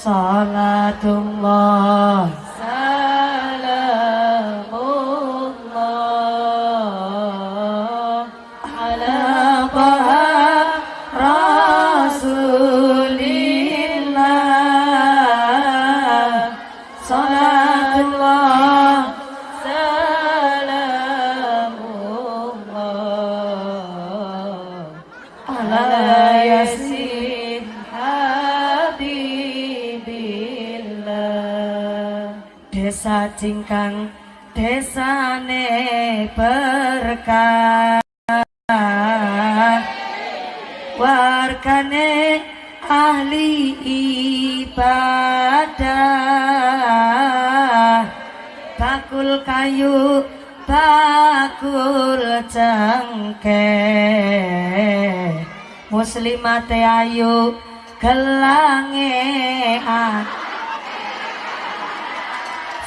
Salatullah Cingkang Desane berkah. Wargane ahli ibadah. Bakul kayu bakul cengke Muslimate ayu gelange ah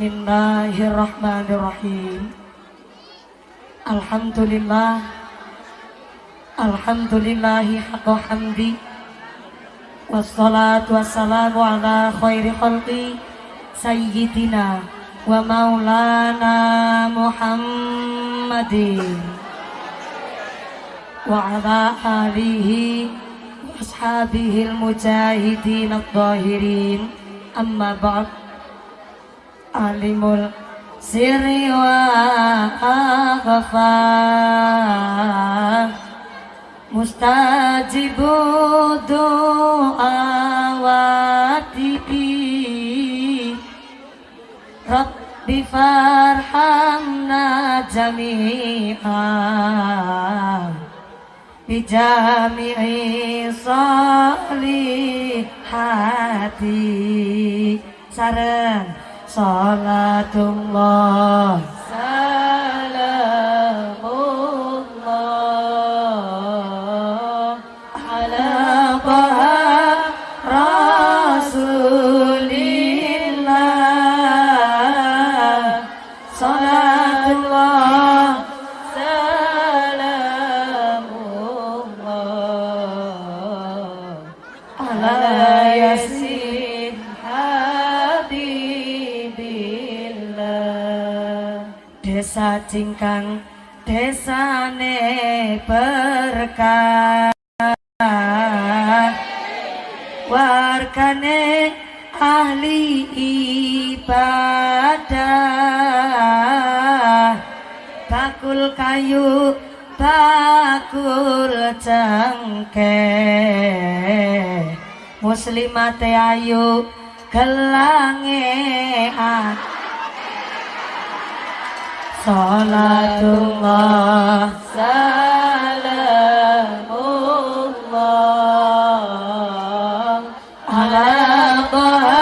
Bismillahirrahmanirrahim. Alhamdulillah. Alhamdulillahi haqqa hamdi. Wassalatu wassalamu ala khairi khalqi Sayyidina wa maulana Muhammadin. Wa ala alihi wa ashabihi al-mujahidin al-zahirin Amma ba'd alimul sirri wa akhfa mustajibu du'awati rabbi farhamna jami'a. Bijami'i salihati. Sareng Salatullah. Salamullah. Ala Desa Cingkang Desane berkah Wargane ahli ibadah. Bakul kayu bakul cengke Muslimate ayu gelange ah Salatullah Salamullah Ala Taha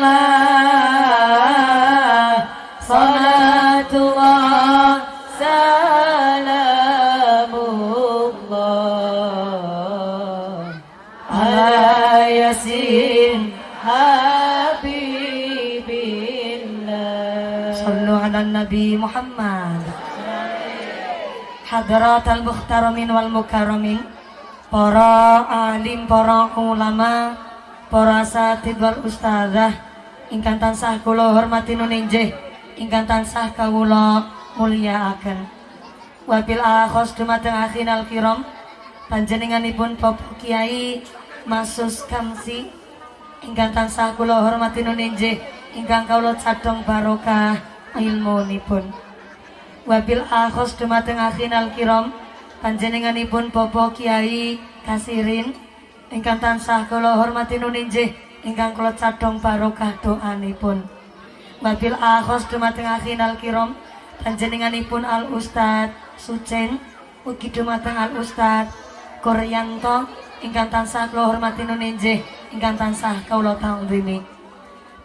Rasulillah Salatullah Salamullah Ala Yasin Habibillah Sallu ala Nabi Muhammad Hadrat al-Mukhtaramin wal Mukarramin Para alim, para ulama Para satid wal ustazah Ingkang tansah kula hormati nuninjih Ingkang tansah kawula mulyakaken Wabil akhos dumateng akhinal kiram Panjenenganipun Bapak Kiai Masus Kamsi ingkang tansah kula hormati nuninjih ingkang kawula cadhong barokah ilmunipun wabil akhos dumateng akhinal kiram panjenenganipun Bapak Kiai Kasirin ingkang tansah kula hormati nuninjih ingkang kula cadhong barokah doanipun wabil akhos dumateng akhinal kiram panjenenganipun Al Ustad Suceng ugi dumateng Al Ustad Koryanto ingkang tansah kula hormati nunenjih ingkang tansah kawula tangrimi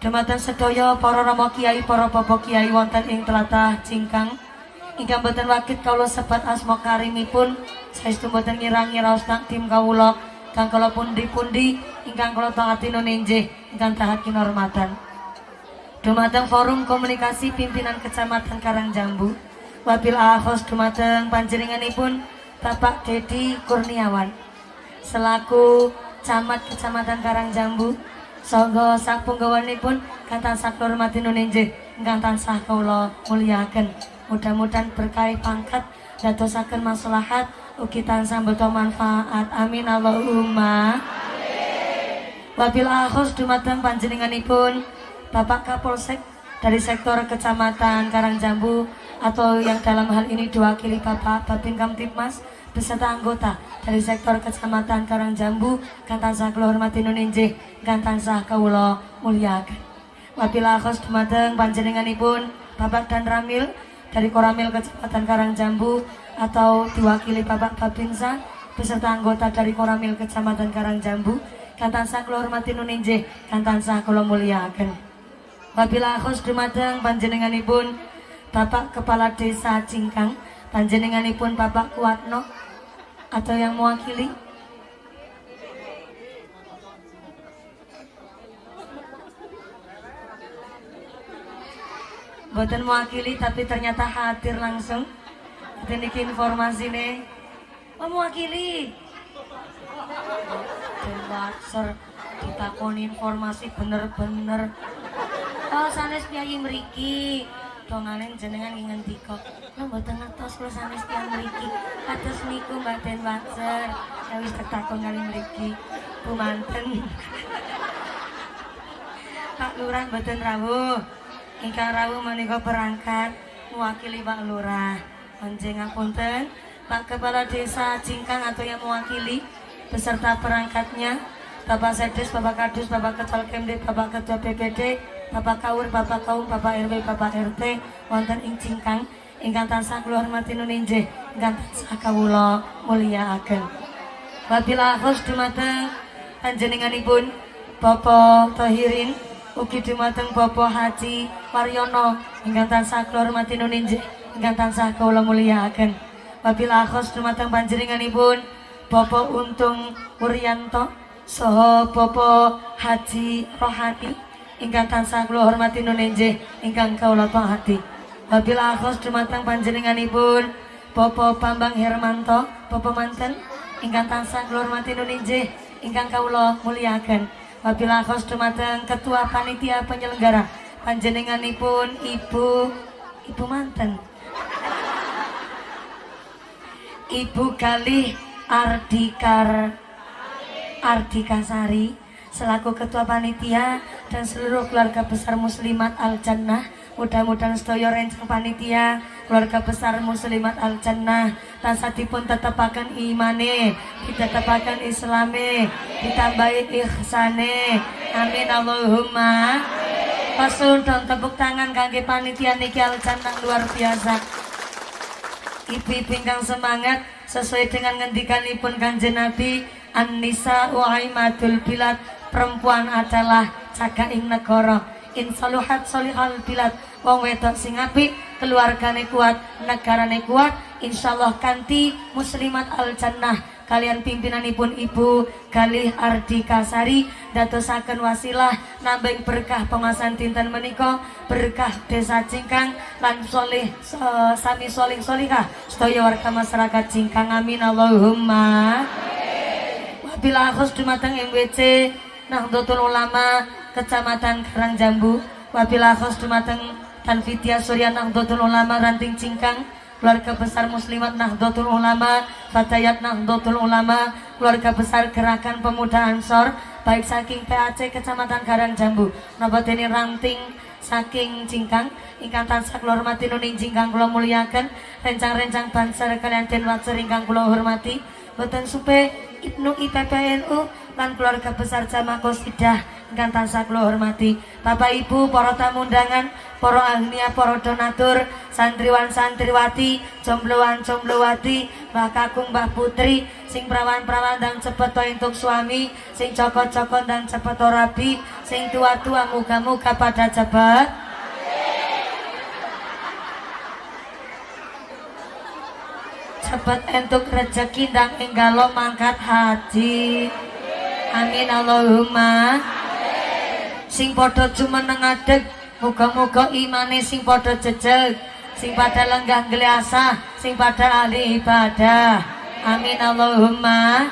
dumateng sedaya para rama kiai para bapak kiai wonten ing tlatah Cingkang. Ingkang boten wakit kawula sebat asma karimipun. Saestu boten ngira-ngira ustang tim kawula. Kang kala pundi-pundi ingkang kula taati nunenjih ingkang tahat kinormatan. Dumateng forum komunikasi pimpinan kecamatan Karangjambu. Wabil ahos dumateng panjenenganipun Bapak Dedi Kurniawan. Selaku camat kecamatan Karangjambu Songgo sak punggawanipun kata sak hormati nunenje ingkang tansah kula muliaken mudah-mudahan berkait pangkat dadosaken maslahat ugi tansah beto manfaat. Amin. Allahumma. Wabil ahos dumateng panjenenganipun Bapak Kapolsek dari sektor kecamatan Karangjambu atau yang dalam hal ini diwakili Bapak Babin Kamtipmas beserta anggota dari sektor kecamatan Karangjambu Gantansah kula hormati nunenjih Gantansah kawula muliakan wabila khos dumateng panjenenganipun Bapak dan Ramil dari Koramil Kecamatan Karangjambu atau diwakili Bapak Babinsa beserta anggota dari Koramil Kecamatan Karangjambu Gantansah kula hormati nunenjih Gantansah kula muliakan wabila khos dumateng panjenenganipun Bapak Kepala Desa Cingkang panjenenganipun Bapak Kuatno atau yang mewakili? Buatan mewakili tapi ternyata hadir langsung. Ini informasi nih. Oh, mewakili. Basar ditakoni informasi bener-bener. Oh sanes piyayi meriki dongane jenengan ingin ngendika lho mboten ngertos kula sanes tiyang mriki. Kados niku Mbaten Watser ya wis takon kali mriki. Bu manten. Pak Lurah mboten rawuh. Ingkang rawuh menika perangkat mewakili Pak Lurah. Panjang ngapunten. Pak Kepala Desa Cingkang atau yang mewakili beserta perangkatnya Bapak Sedes, Bapak Kadus, Bapak Ketua Kemdek, Bapak Ketua PPD, Bapak Kaur, Bapak Kaum, Bapak RW, Bapak RT wonten ing Cingkang ingkang tansah kula hormati nuninjih ingkang tansah kawula mulyakaken. Wabila khos dumateng panjenenganipun Bapak Tahirin ugi dumateng Bapak Haji Waryono ingkang tansah kula hormati nuninjih ingkang tansah kawula mulyakaken. Wabila khos dumateng panjenenganipun Bapak Untung Wuryanto saha Bapak Haji Rohani ingkang tansah kula hormati nunenje ingkang kawula taati. Wabil akhos dumateng panjenenganipun Bapak Bambang Hermanto, Bapak manten ingkang tansah kula hormati nunenje ingkang kawula muliakan. Wabil akhos dumateng Ketua Panitia Penyelenggara panjenenganipun Ibu Ibu manten. Ibu Galih Ardikar Ardika Sari selaku ketua panitia dan seluruh keluarga besar muslimat Al Jannah mudah-mudahan sedaya rencang panitia keluarga besar muslimat Al Jannah tansah tetepakan imane ditetepakan islame ditambahi ihsane. Amin Allahumma. Pasul dan tepuk tangan kaki panitia niki Al Jannah luar biasa. Ibu-ibu semangat sesuai dengan ngendikanipun kanjeng Nabi An-nisa uaimatul bilad perempuan adalah cagaing negara. Insaluhat solihal bilad wong wedok sing apik keluargane kuat negarane kuat insyaallah kanti muslimat al jannah kalian pimpinanipun ibu Galih Ardi Kasari datosaken wasilah nambeng berkah pengasan tinten menika berkah desa Cingkang lan solih sami solih solihah. Sedaya warga masyarakat Cingkang amin. Allahumma. Bila khus dumateng MWC Nahdlatul Ulama Kecamatan Karangjambu Wabila khus dumateng Tanfitia Surya Nahdlatul Ulama Ranting Cingkang keluarga besar muslimat Nahdlatul Ulama Fatayat Nahdlatul Ulama keluarga besar gerakan pemuda Ansor baik saking PAC Kecamatan Karangjambu ini Ranting saking Cingkang ingkang tansah kula hormati nuning Cingkang kula muliakan rencang-rencang banser kalian den wacer ingkang kula hormati. Boten supe Ibnu IPPNU lan keluarga besar Jamaah Qosidah ingkang tansah kula hormati. Bapak Ibu para tamu undangan para ahliya para donatur santriwan santriwati jombloan jomblowati Mbah Kakung Mbah Putri sing perawan-perawan dan cepet untuk suami sing cokot-cokot dan cepet rabi sing tua-tua muka-muka pada cepet cepet entuk rezeki dan enggalo mangkat haji amin Allahumma. Sing podo cuma nengadeg muga-muga imane sing podo jejeg sing pada lenggah geliasa sing pada ahli ibadah. Amin Allahumma.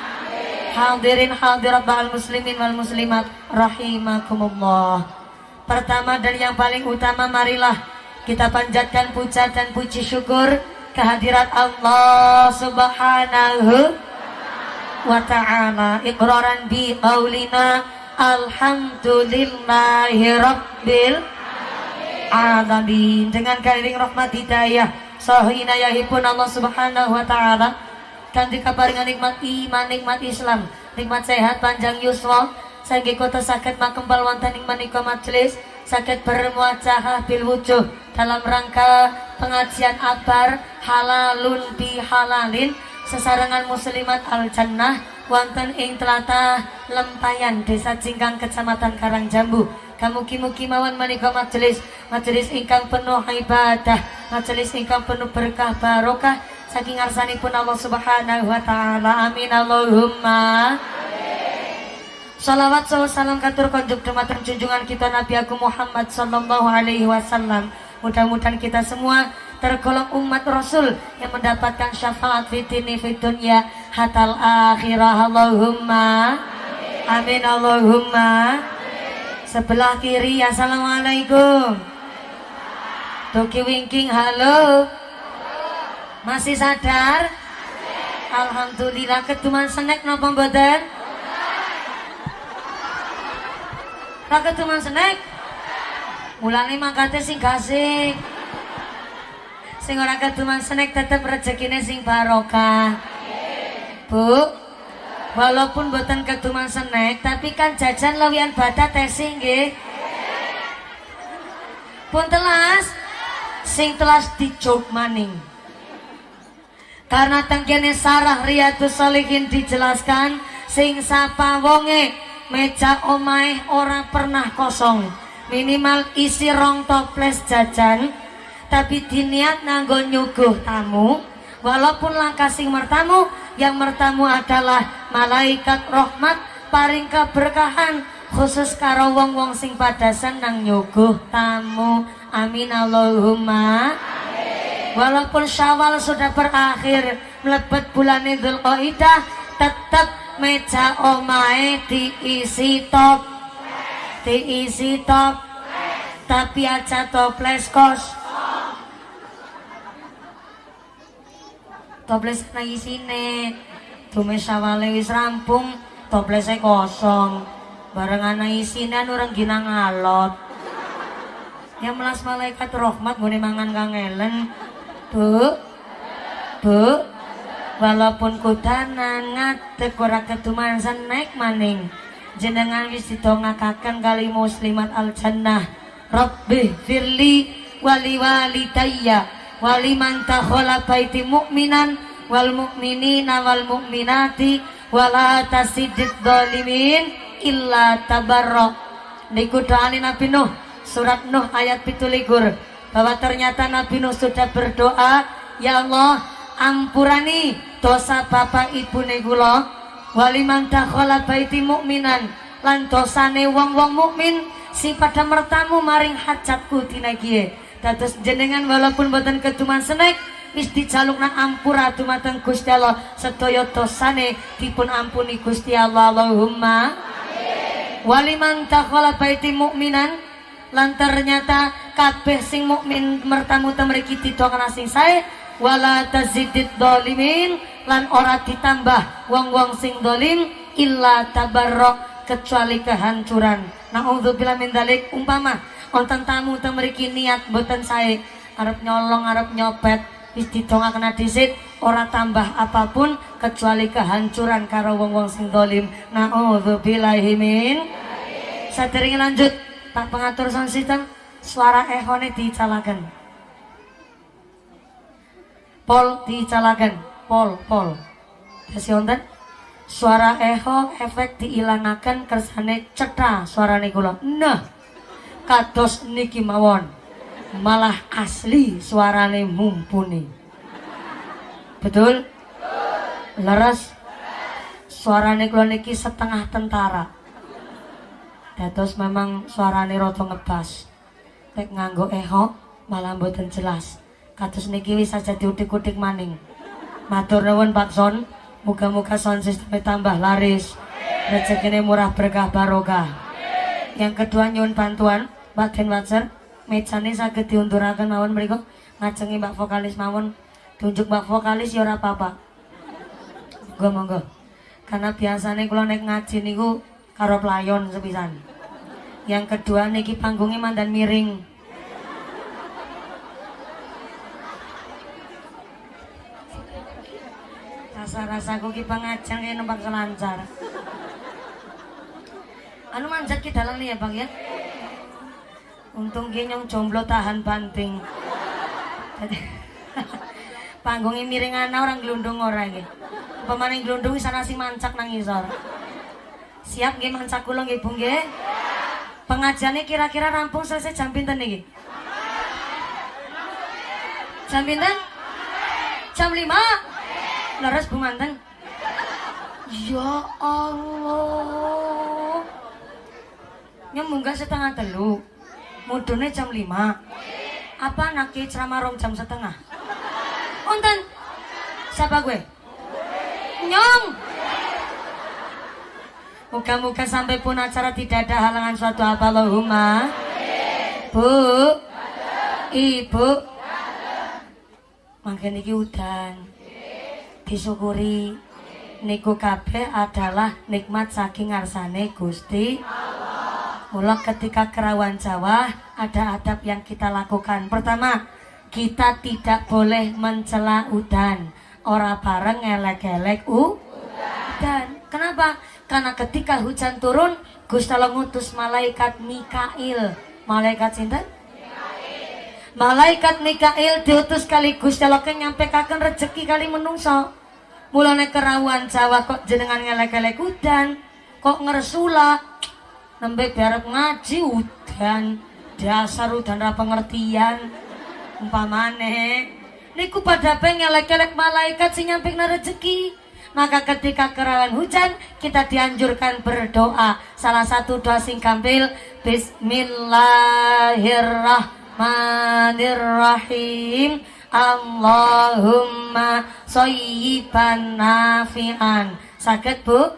Hadirin hadirat ba'al muslimin wal muslimat rahimakumullah. Pertama dan yang paling utama marilah kita panjatkan puja dan puji syukur kehadirat Allah subhanahu wa ta'ala iqraran bi qaulina alhamdulillahi rabbil alamin. Dengan kairing rahmat hidayah sahina-yahipun Allah subhanahu wa ta'ala. Kanthi kaparingan nikmat iman nikmat Islam nikmat sehat panjang yuswa. Saiki kota sakit makembal wonten ing manika majelis sakit bermuajah bil wujuh dalam rangka pengajian abar halalun bi halalin sesarengan muslimat al jannah wonten ing telatah lempayan desa Cingkang kecamatan Karangjambu. Kamuki-muki mawon menika majelis majelis ingkang penuh ibadah majelis ingkang penuh berkah barokah. Saking pun Allah Subhanahu wa taala amin. Allahumma Salawat salam katur konjuk dumateng junjungan kita Nabi Agung Muhammad sallallahu alaihi wasallam. Mudah-mudahan kita semua tergolong umat Rasul yang mendapatkan syafaat fitini fitunya hatal akhirah. Allahumma amin Allahumma. Sebelah kiri Assalamualaikum. Toki winking halo. Masih sadar? Alhamdulillah ketuman senek nopo mboten? Kakek ketuman senek? Mulane mangkate sing gasing sing ora keduman senek tetep rezekine sing barokah. Bu walaupun buatan keduman senek tapi kan jajan lawian badat tesing nggih. Pun telas sing telas dicuk maning. Karena tangkene sarah riyadus solihin dijelaskan sing sapa wonge meja omae ora pernah kosong. Minimal isi rong toples jajan tapi diniat nganggo nyuguh tamu walaupun langkah sing mertamu yang mertamu adalah malaikat rahmat paring keberkahan khusus karo wong-wong sing pada senang nyuguh tamu. Amin Allahumma. Walaupun syawal sudah berakhir melebet bulan idul qaidah tetap meja omae diisi top. Diisi top. Tapi aja toples kos toples nang isine. Tumis sawale wis rampung toplesnya kosong. Bareng anak isine orang gina ngalot. Ya melas malaikat rahmat boleh mangan kangelen bu bu walaupun kudanan ngadek ora ketuman naik maning. Jenengan wis didongakaken kali muslimat al jannah rabbi firli wali walidayya wali man takhala baiti mu'minan wal mu'minina wal mu'minati wala tasidid dolimin illa tabarro niku doani Nabi Nuh surat Nuh ayat pituligur bahwa ternyata Nabi Nuh sudah berdoa ya Allah ampurani dosa bapak ibu negula waliman dakhala baiti mukminan lan dosane wong-wong mukmin si pada mertamu maring hajatku dina dados jenengan walaupun boten keduman senek wis dijalukna ampura dumateng Gusti Allah. Sedaya dosane dipun ampuni Gusti Allah. Allahumma waliman dakhala baiti mukminan lan ternyata kabeh sing mukmin mertamu temriki ditokana sing sae wala tazidid dolimin lan ora ditambah wong-wong sing dolim illa tabarrok kecuali kehancuran. Naudzubillah min dalik umpama wonten tamu teng mriki niat boten sae arep nyolong arep nyopet wis didongakna dhisik ora tambah apa pun kecuali kehancuran karo wong-wong sing dolim naudzubillahi min Sadering lanjut, Pak pengatur sound system, suara ehone dicalakan. Pol dicalakan, pol, pol. Kasih wonten? Suara eho efek diilangaken kersane cetha suarane kula. Nah, kados niki mawon. Malah asli suarane mumpuni. Betul? Leres suarane kula niki setengah tentara. Dados memang suarane rada ngebas. Nek nganggo eho malah mboten jelas. Kados niki wis aja diutik-utik maning. Matur nuwun Pak Son. Muga-muga sound system tambah laris. Rezekine murah berkah barokah. Yang kedua nyun bantuan Mbak Den Watcher. Mejane saged diunturaken mawon mriku ngajengi Mbak vokalis mawon. Tunjuk Mbak vokalis ya ora apa-apa. Monggo monggo. Karena biasanya kalau naik ngaji niku karo pelayon sepisan. Yang kedua niki panggungnya mandan miring. Rasa-rasaku ki pengajang ya numpak selancar. Anu manjat ki dalang nih ya bang ya. Untung ki nyong jomblo tahan banting. Panggungnya miring ana orang gelundung orang gitu. Pemaning gelundung sana si mancak nang isor. Siap nggih mancak kula nggih Bu nggih? Pengajiannya kira-kira rampung selesai jam pinten niki? Jam pinten? Jam 5? Leres Bu Manten. Ya Allah. Nyemunggah setengah telu. Mudune jam 5. Apa anaknya ceramah rom jam setengah? Onten. Siapa gue? Nyong. Muka-muka sampai pun acara tidak ada halangan suatu apa Allahumma. Bu. Ibu. Makin iki udan disyukuri niku kabeh adalah nikmat saking ngarsane Gusti Mula ketika kerawan Jawa ada adab yang kita lakukan. Pertama, kita tidak boleh mencela udan. Ora bareng ngelek-elek udan. Kenapa? Karena ketika hujan turun, Gusti Allah ngutus malaikat Mikail. Malaikat cinta? Malaikat Mikail diutus kali Gusti Allah nyampekaken rezeki kali menungso. Mulane kerawan Jawa kok jenengan ngelek-elek udan, kok ngersula nembe barek ngaji udan, dasar udan ra pengertian. Umpamane niku pada pengen ngelek-elek malaikat sing nyampekna rezeki. Maka ketika kerawan hujan kita dianjurkan berdoa. Salah satu doa sing kampil Bismillahirrahmanirrahim. Allahumma soyiban nafi'an Sakit bu?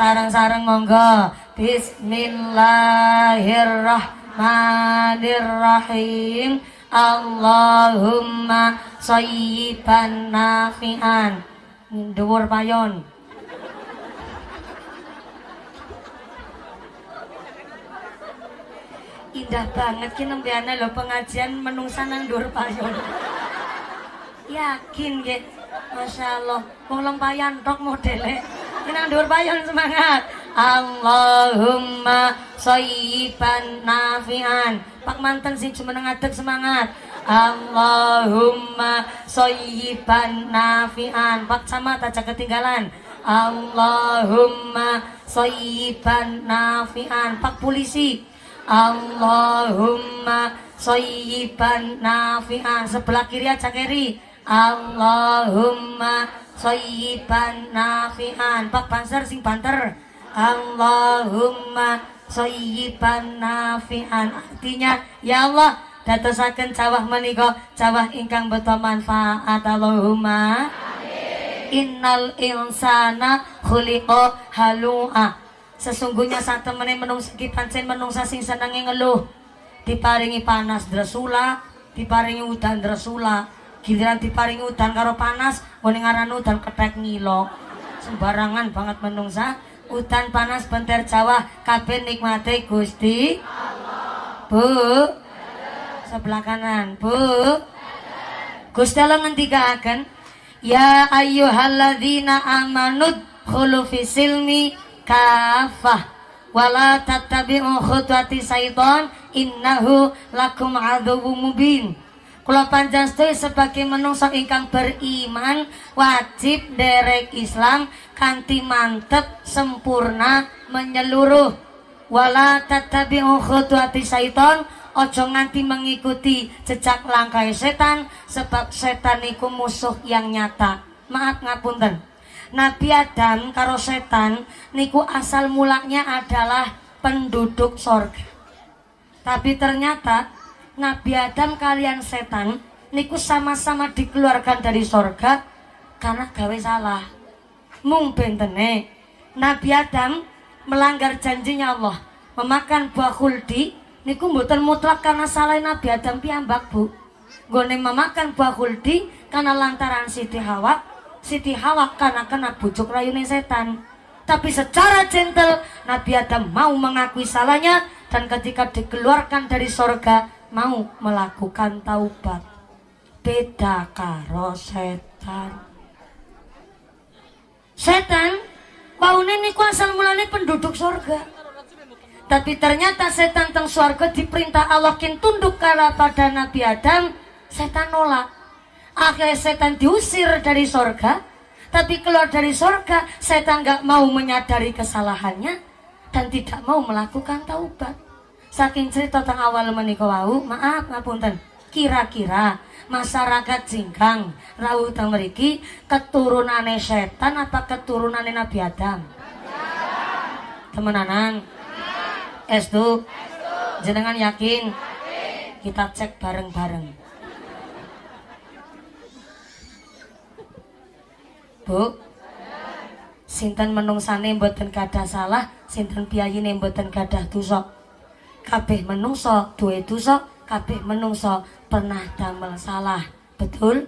Sarang-sarang monggo Bismillahirrahmanirrahim. Allahumma soyiban nafi'an. Dhuwur payon indah banget ki nembeane lho pengajian menungsa nang dhuwur payon yakin nggih Masya Allah. Wong lempayan tok modele. Nang dhuwur payon semangat Allahumma soyiban nafian. Pak manten sing jumeneng ngadeg semangat. Allahumma soyiban nafian. Pak camat aja ketinggalan. Allahumma soyiban nafian. Pak polisi. Allahumma soyiban nafi'an. Sebelah kiri aja kiri. Allahumma soyiban nafi'an. Pak Banser sing banter Allahumma soyiban nafi'an artinya ya Allah datosaken cawah menika cawah ingkang beto manfaat Allahumma Innal insana khuliqa halu'a Sesungguhnya saat temene menungsa ki menungsa sing senenge ngeluh. Diparingi panas dresula, diparingi udan dresula. Giliran diparingi udan karo panas, ngene ngaran udan ketek ngilo. Sembarangan banget menungsa. Udan panas benter Jawa kabeh nikmate Gusti Bu. Sebelah kanan, Bu. Gusti Allah ngendikaken, "Ya ayyuhalladzina amanud khulu fi silmi kafah wala tattabi'u khutuwati syaiton innahu lakum aduwwum mubin Kula panjenengan sebagai menungso ingkang beriman wajib derek Islam kanthi mantep sempurna menyeluruh. Wala tattabi'u khutuwati syaiton ojo nganti mengikuti jejak langkah setan sebab setan iku musuh yang nyata. Maaf ngapunten. Nabi Adam karo setan niku asal mulanya adalah penduduk sorga. Tapi ternyata Nabi Adam kalian setan niku sama-sama dikeluarkan dari sorga karena gawe salah. Mung bentene Nabi Adam melanggar janjinya Allah memakan buah khuldi niku mboten mutlak karena salah Nabi Adam piyambak bu. Gone memakan buah khuldi karena lantaran Siti Hawa Siti Hawa karena kena bujuk rayunya setan. Tapi secara gentle Nabi Adam mau mengakui salahnya dan ketika dikeluarkan dari sorga mau melakukan taubat. Beda karo setan. Setan paune niku asal mulane penduduk sorga. Tapi ternyata setan teng sorga diperintah Allah kin tunduk kala pada Nabi Adam setan nolak. Akhirnya setan diusir dari sorga tapi keluar dari sorga setan gak mau menyadari kesalahannya dan tidak mau melakukan taubat saking cerita tentang awal menika wau maaf ngapunten. Kira-kira masyarakat jingkang rawuh teng mriki keturunane setan apa keturunane Nabi Adam? Temenanan. Estu. Jenengan yakin? Kita cek bareng-bareng. Bu sinten menungsane mboten gadah salah sinten piyayine mboten gadah dosa kabeh menungso duwe dosa kabeh menungso pernah damel salah. Betul